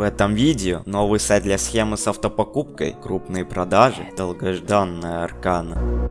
В этом видео новый сайт для схемы с автопокупкой, крупные продажи, долгожданная аркана.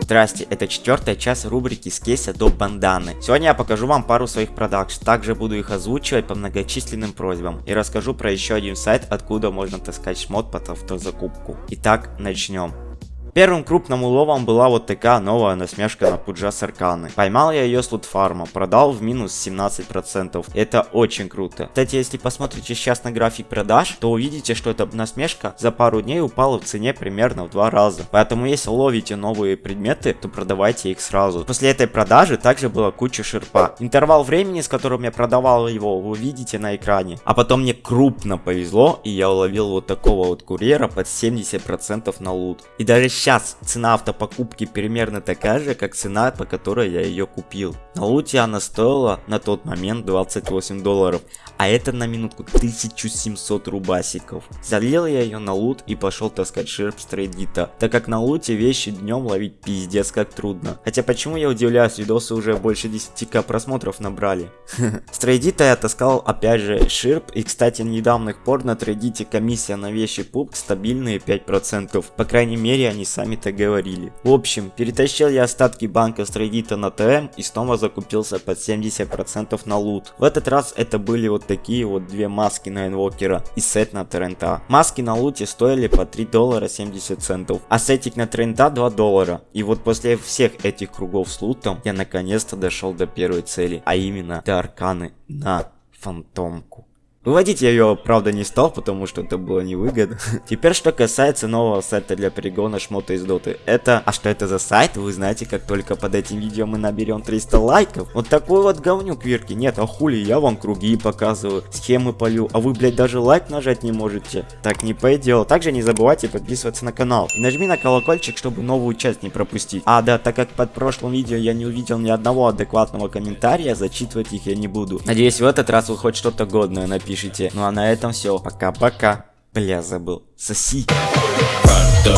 Здрасте, это четвертая часть рубрики с кейса до банданы. Сегодня я покажу вам пару своих продаж, также буду их озвучивать по многочисленным просьбам и расскажу про еще один сайт, откуда можно таскать шмот под автозакупку. Итак, начнем. Первым крупным уловом была вот такая новая насмешка на Пуджа Сарканы. Поймал я ее с лутфарма, продал в минус 17%. Это очень круто. Кстати, если посмотрите сейчас на график продаж, то увидите, что эта насмешка за пару дней упала в цене примерно в два раза. Поэтому если ловите новые предметы, то продавайте их сразу. После этой продажи также была куча шерпа. Интервал времени, с которым я продавал его, вы видите на экране. А потом мне крупно повезло, и я уловил вот такого вот курьера под 70% на лут. И даже сейчас цена автопокупки примерно такая же, как цена, по которой я ее купил. На луте она стоила на тот момент 28 долларов, а это на минутку 1700 рубасиков. Залил я ее на лут и пошел таскать шерп с трейдита, так как на луте вещи днем ловить пиздец как трудно. Хотя почему я удивляюсь, видосы уже больше 10к просмотров набрали. С трейдита я таскал опять же ширп и кстати недавних пор на трейдите комиссия на вещи пуп стабильные 5%. По крайней мере они сами так говорили. В общем, перетащил я остатки банка с Reddit на ТМ и снова закупился под 70% на лут. В этот раз это были вот такие вот две маски на инвокера и сет на Трента. Маски на луте стоили по 3 доллара 70 центов, а сетик на Трента 2 доллара. И вот после всех этих кругов с лутом я наконец-то дошел до первой цели, а именно до арканы на фантомку. Выводить я ее, правда, не стал, потому что это было невыгодно. Теперь, что касается нового сайта для перегона шмота из доты. Это... А что это за сайт? Вы знаете, как только под этим видео мы наберем 300 лайков. Вот такой вот говнюк, Вирки. Нет, а хули, я вам круги показываю, схемы полю, а вы, блядь, даже лайк нажать не можете. Так не пойдет. Также не забывайте подписываться на канал. И нажми на колокольчик, чтобы новую часть не пропустить. А, да, так как под прошлым видео я не увидел ни одного адекватного комментария, зачитывать их я не буду. Надеюсь, в этот раз вы хоть что-то годное напишите пишите. Ну а на этом все. Пока-пока. Бля, забыл. Соси. Right,